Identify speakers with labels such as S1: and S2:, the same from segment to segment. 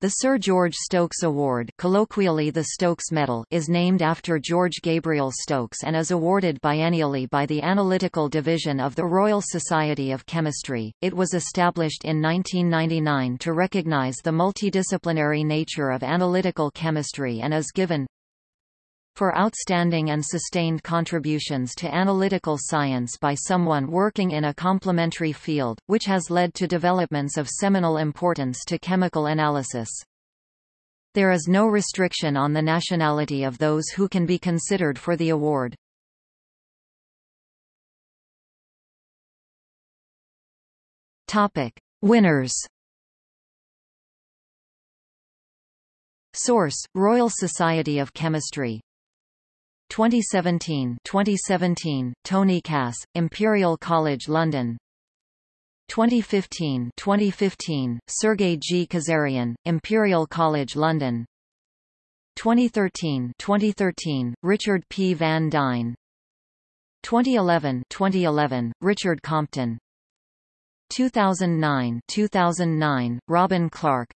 S1: The Sir George Stokes Award colloquially the Stokes Medal is named after George Gabriel Stokes and is awarded biennially by the Analytical Division of the Royal Society of Chemistry. It was established in 1999 to recognize the multidisciplinary nature of analytical chemistry and is given for outstanding and sustained contributions to analytical science by someone working in a complementary field, which has led to developments of seminal importance to chemical analysis. There is no restriction on the nationality of those who can be considered for the award. Topic: Winners. Source: Royal Society of Chemistry 2017 2017 Tony Cass Imperial College London. 2015 2015 Sergei G. Kazarian Imperial College London. 2013 2013 Richard P. Van Duyne. 2011 2011 Richard Compton. 2009 2009 Robin Clark.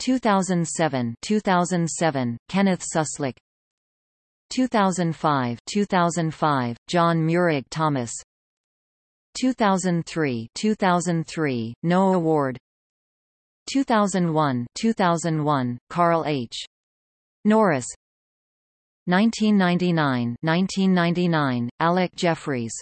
S1: 2007 2007 Kenneth Suslove 2005 2005 John Meurig Thomas. 2003 2003 No Award. 2001 2001 Karl H. Norris. 1999 1999 Alec Jeffreys